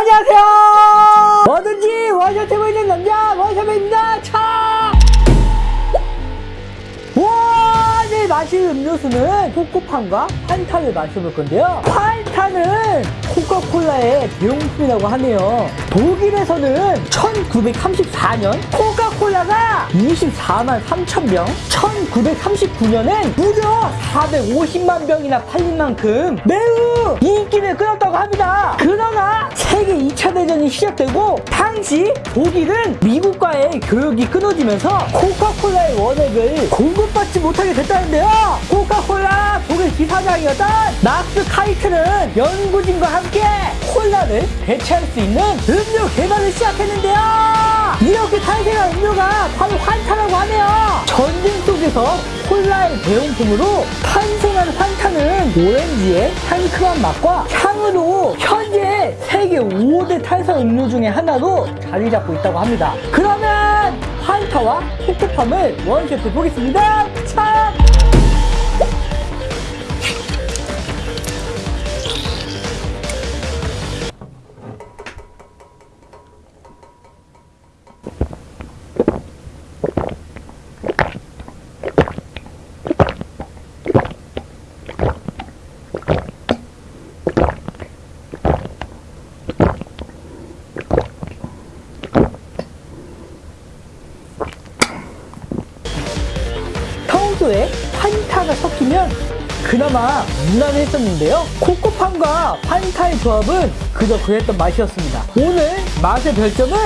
안녕하세요 뭐든지 원샷 해보이는 남자 원샷맨입니다 차 와, 네, 마실 음료수는 코코팜과 판타를 마셔볼 건데요. 판타는 코카콜라의 대용품이라고 하네요. 독일에서는 1934년 코카콜라가 24만 3천 병, 1939년엔 무려 450만 병이나 팔린 만큼 매우 인기를 끌었다고 합니다. 그러나 세계 2차 대전이 시작되고 당시 독일은 미국과의 교역이 끊어지면서 코카콜라의 원액을 공급받지 못하게 됐다는데요. 코카콜라 독일 기사장이었던 막스 카이트는 연구진과 함께 콜라를 대체할 수 있는 음료 개발을 시작했는데요. 이렇게 탄생한 음료가 바로 환타라고 하네요. 전쟁 속에서 콜라의 대용품으로 탄생한 환타는 오렌지의 상큼한 맛과 향으로 현재 세계 5대 탄산 음료 중에 하나로 자리 잡고 있다고 합니다. 그러면 환타와 코코팜을 원샷해 보겠습니다. 참! 평소에 판타가 섞이면 그나마 무난했었는데요. 코코팜과 판타의 조합은 그저 그랬던 맛이었습니다. 오늘 맛의 별점은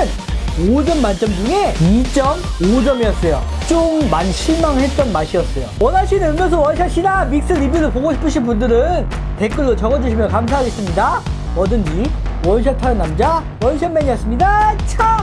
5점 만점 중에 2.5점이었어요. 좀 많이 실망했던 맛이었어요. 원하시는 음료수 원샷이나 믹스 리뷰를 보고 싶으신 분들은 댓글로 적어주시면 감사하겠습니다. 뭐든지 원샷하는 남자 원샷맨이었습니다. 차!